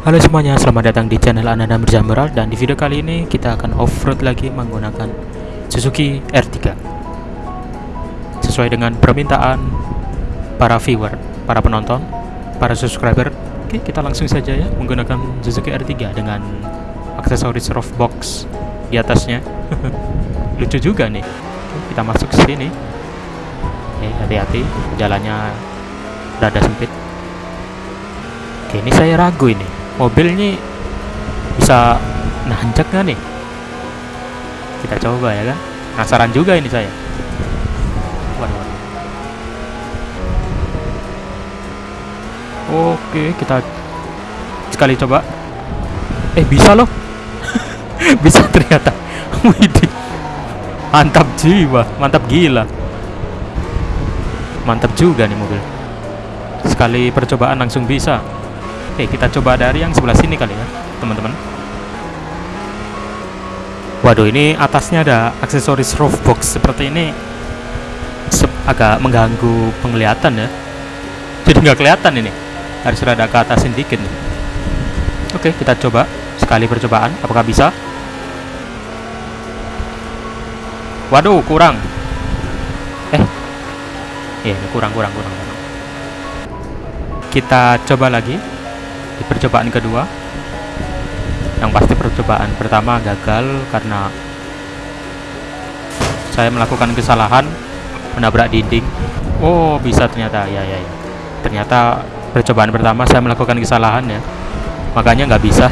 Halo semuanya, selamat datang di channel Ananda Mirza Meral dan di video kali ini kita akan off-road lagi menggunakan Suzuki R3 Sesuai dengan permintaan para viewer, para penonton, para subscriber Oke, kita langsung saja ya menggunakan Suzuki R3 dengan aksesoris roof box di atasnya. Lucu juga nih. Oke, Kita masuk ke sini. Oke, hati-hati, jalannya rada sempit. Oke, ini saya ragu ini mobil ini bisa nanjak nggak nih? Kita coba ya kan? Penasaran juga ini saya. Waduh, waduh. oke kita sekali coba. Eh bisa loh. Bisa ternyata. Widih. mantap jiwa mantap gila. Mantap juga nih mobil. Sekali percobaan langsung bisa Oke, kita coba dari yang sebelah sini kali ya, teman-teman. Waduh, ini atasnya ada aksesoris roof box seperti ini. Sep agak mengganggu penglihatan ya. Jadi nggak kelihatan ini. Harus rada ke atasin dikit nih. Oke, kita coba sekali percobaan. Apakah bisa? Waduh, kurang. Eh, ya kurang, kurang, kurang, kurang. Kita coba lagi di percobaan kedua yang pasti percobaan pertama gagal karena saya melakukan kesalahan menabrak dinding. Oh bisa ternyata. Ya ya ya. Ternyata percobaan pertama saya melakukan kesalahan ya. Makanya nggak bisa.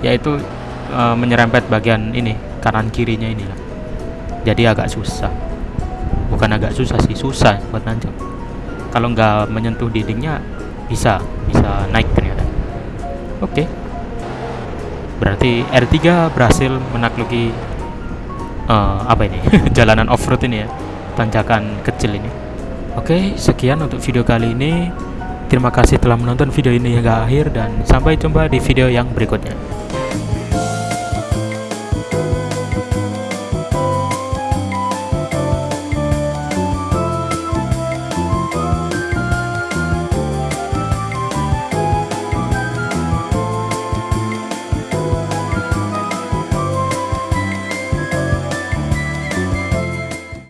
Yaitu e, menyerempet bagian ini kanan kirinya ini lah jadi agak susah. Bukan agak susah sih susah buat nanjak kalau nggak menyentuh dindingnya bisa bisa naik Oke. Okay. Berarti R3 berhasil menakluki uh, apa ini? jalanan off-road ini ya. Tanjakan kecil ini. Oke, okay, sekian untuk video kali ini. Terima kasih telah menonton video ini hingga akhir dan sampai jumpa di video yang berikutnya.